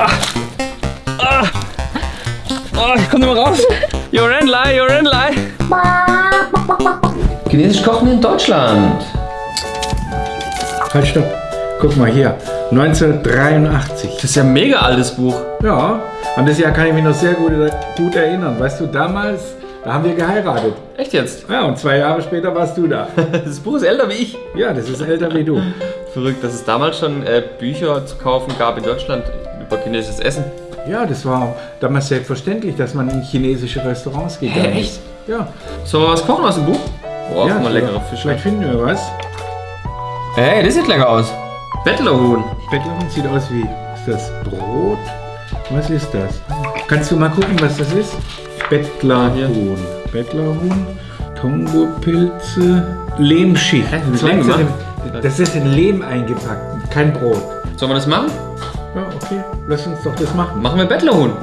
Ah. Oh, ich komme nicht mehr raus. Jorenlei, Jorenlei. Chinesisch kochen in Deutschland. Halt, stopp. Guck mal hier. 1983. Das ist ja ein mega altes Buch. Ja, an das Jahr kann ich mich noch sehr gut, gut erinnern. Weißt du, damals, da haben wir geheiratet. Echt jetzt? Ja, und zwei Jahre später warst du da. Das Buch ist älter wie ich. Ja, das ist älter wie du. Verrückt, dass es damals schon äh, Bücher zu kaufen gab in Deutschland über chinesisches Essen. Ja, das war damals selbstverständlich, dass man in chinesische Restaurants gegangen Hä, ist. Ja. Sollen wir was kochen aus dem Buch? Boah, ja, mal leckere Fische. Vielleicht finden wir was. Hey, das sieht lecker aus. Bettlerhuhn. Bettlerhuhn sieht aus wie, ist das Brot? Was ist das? Kannst du mal gucken, was das ist? Bettlerhuhn. Bettlerhuhn, Tongo-Pilze, Lehmschicht. Hä, das Das ist in Lehm eingepackt, kein Brot. Sollen wir das machen? Ja, okay, lass uns doch das machen. Machen wir Bettlerhuhn.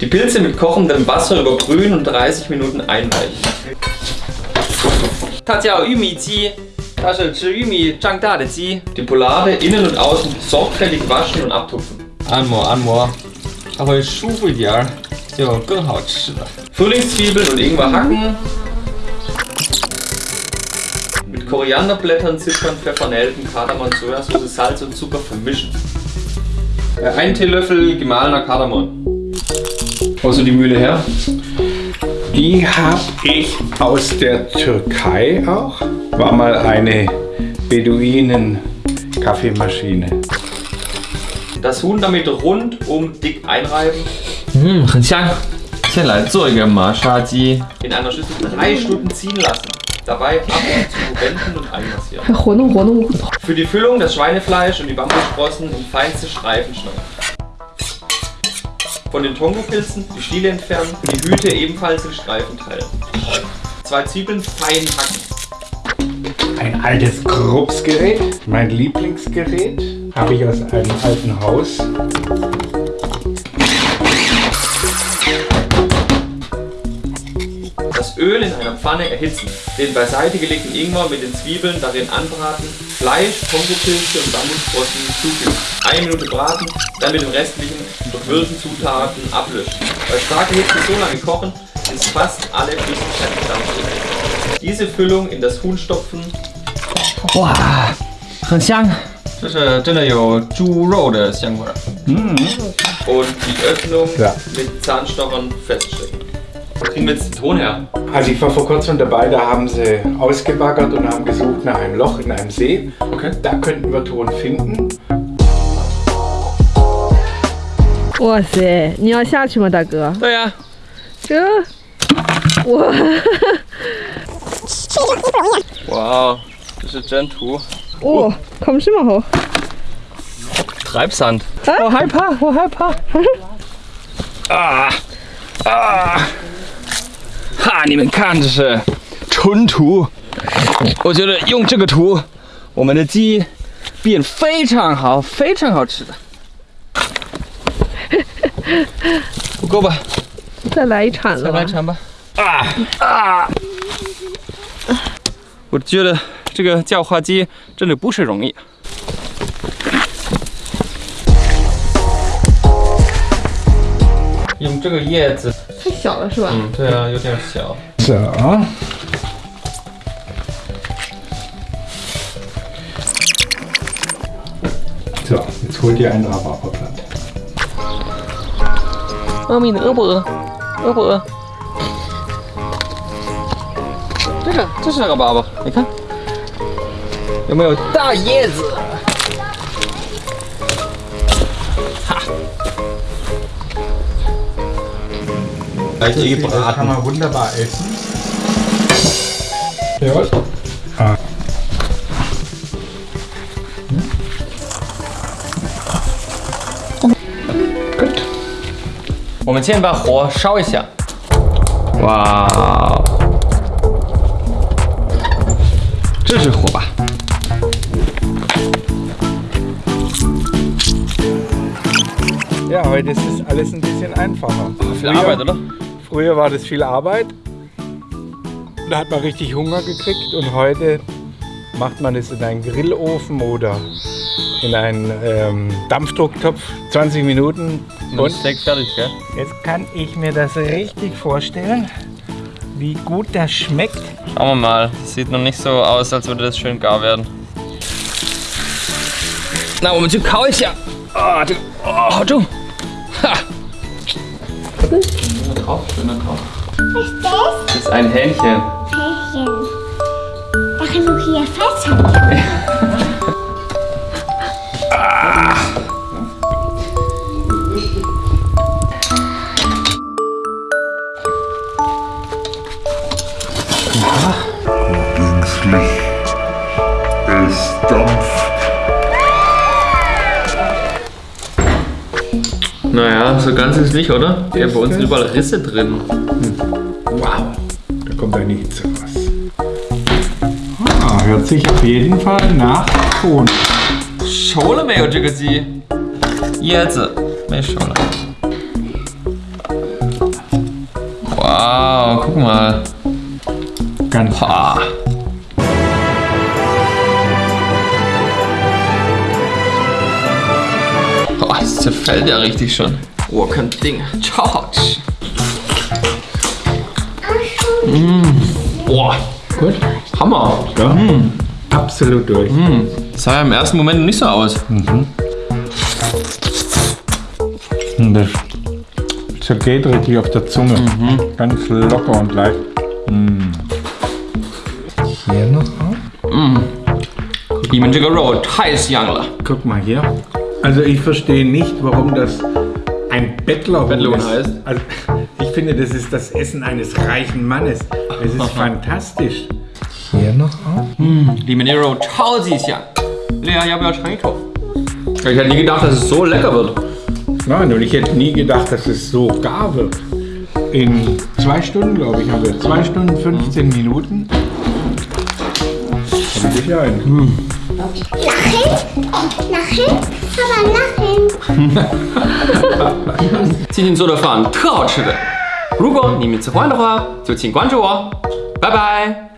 Die Pilze mit kochendem Wasser überbrühen und 30 Minuten einweichen. 它叫玉米鸡，它是吃玉米长大的鸡。Die Polade innen und außen sorgfältig waschen und abtupfen. 按摩按摩，它会舒服一点儿，就更好吃了。Frühlingszwiebeln und Ingwer hacken. Mit Korianderblättern, Zitrone, Pfeffer, Nelken, Kardamom, Sojasauce, Salz und Zucker vermischen. Äh, Ein Teelöffel gemahlener Kardamom. Wo ist so die Mühle her? Die habe ich aus der Türkei auch. War mal eine Beduinen-Kaffeemaschine. Das Huhn damit rundum dick einreiben. Mmh, 很香。先来做一个麻杀鸡。In einer Schüssel drei Stunden ziehen lassen. Dabei ab und zu wenden und einmassieren. Für die Füllung das Schweinefleisch und die Bambussprossen in feinste Streifen schneiden. Von den Tongo-Pilzen die Stiele entfernen und die Hüte ebenfalls in Streifen teilen. Zwei Zwiebeln fein hacken. Ein altes Kruppsgerät, mein Lieblingsgerät, habe ich aus einem alten Haus. Das Öl in einer Pfanne erhitzen. Den beiseite gelegten Ingwer mit den Zwiebeln darin anbraten. Fleisch, Kongopilze und Bambussprossen zufügen. Eine Minute braten, dann mit den restlichen durchwürden Zutaten ablöschen. Bei starker Hitze so lange kochen, bis fast alle Flüssigkeit gedampft ist. Diese Füllung in das Huhn stopfen. 哇，很香。这是真的有猪肉的香味儿。Und die Öffnung Ja. mit Zahnstochern feststecken. Wo kriegen wir jetzt den Ton her? Also ich war vor kurzem dabei, da haben sie ausgebaggert und haben gesucht nach einem Loch in einem See. Okay. Da könnten wir Ton finden. 哇塞，你要下去吗，大哥？对呀、这，哇，哇，这是真土。哦，看什么好？ Treibsand. Oh, 害怕，我害怕。 啊你们看，这是纯土。我觉得用这个土，我们的鸡变非常好，非常好吃的。不够吧？再来一铲子吧再来。一铲吧。啊啊！我觉得这个叫花鸡真的不是容易。用这个叶子，太小了是吧？嗯，对啊，有点小。小啊。So, jetzt hol dir eine Aabäppel. 我 meine 粑粑，你看有没有大叶子？哈，来几个 Das kann braten。 man wunderbar essen. Jawohl. Ah. 我们先把火烧一下。哇，这是火吧？ Ja, heute ist das alles ein bisschen einfacher. Viel Arbeit, oder? Früher war das viel Arbeit. Da hat man richtig Hunger gekriegt und heute macht man es in einen Grillofen oder in einen ähm, Dampfdrucktopf. 20 Minuten und Steak fertig, gell? jetzt kann ich mir das richtig vorstellen, wie gut das schmeckt. Schauen wir mal. Sieht noch nicht so aus, als würde das schön gar werden. Na, 我们去烤一下。啊，这个哦，好重。 哈。Schöner Topf, schöner Topf. Was ist das? Das ist ein Hähnchen. Pärchen. Da kann du hier festhalten. so ganz ist nicht, oder? Ja, bei uns sind überall Risse drin. Hm. Wow, da kommt ja nichts raus. Ah, hört sich auf jeden Fall nach Ton. Schole mehr, Jiggy. Jetzt, mehr Schole. Wow, guck mal. Ganz. Ah. zerfällt ja richtig schon. Oh, kein Ding. Charge. Mmh. Boah, gut. Hammer. Ja, absolut durch. Das sah ja im ersten Moment nicht so aus. Und das zergeht richtig auf der Zunge. Ganz locker und leicht. Mm. Hier noch auf. 你们这个肉太香了。 Guck mal hier. Also ich verstehe nicht, warum das ein Bettlerhuhn. Bettlerhuhn heißt? Also, ich finde, das ist das Essen eines reichen Mannes. Es ist fantastisch. Hier noch auf. Mm, hm, die Monero Chao ja. Ja, ich habe ja schon eingekauft. Ich hätte nie gedacht, dass es so lecker wird. Nein, und ich hätte nie gedacht, dass es so gar wird. In zwei Stunden, glaube ich, haben wir. Zwei Stunden, 15 Minuten. Kommt dich ein. Mm. Lachen? Aber lachen. 今天做的饭特好吃的。如果你们喜欢的话，就请关注我。拜拜。